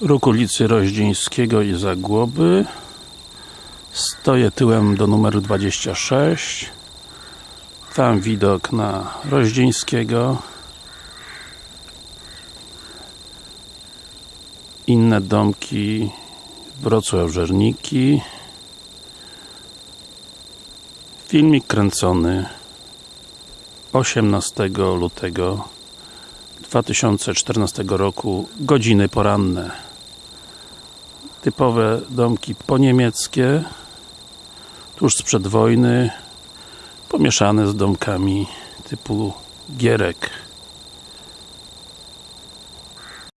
Róg ulicy Roździńskiego i Zagłoby. Stoję tyłem do numeru 26 Tam widok na Roździńskiego. Inne domki Wrocław Żerniki Filmik kręcony 18 lutego 2014 roku godziny poranne typowe domki poniemieckie tuż sprzed wojny pomieszane z domkami typu Gierek